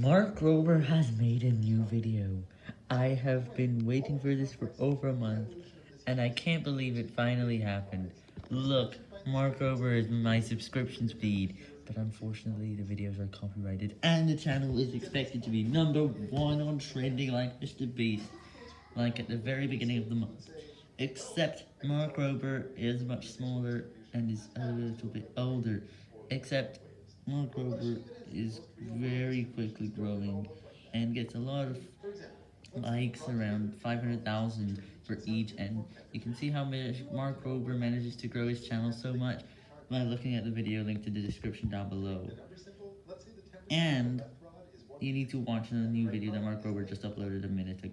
Mark Rober has made a new video. I have been waiting for this for over a month, and I can't believe it finally happened. Look, Mark Rober is my subscription feed, but unfortunately the videos are copyrighted, and the channel is expected to be number one on trending like Mr. Beast, like at the very beginning of the month. Except Mark Rober is much smaller and is a little bit older, except Mark Rober is very quickly growing and gets a lot of likes, around 500,000 for each, and you can see how Mark Rober manages to grow his channel so much by looking at the video linked in the description down below. And you need to watch the new video that Mark Rober just uploaded a minute ago.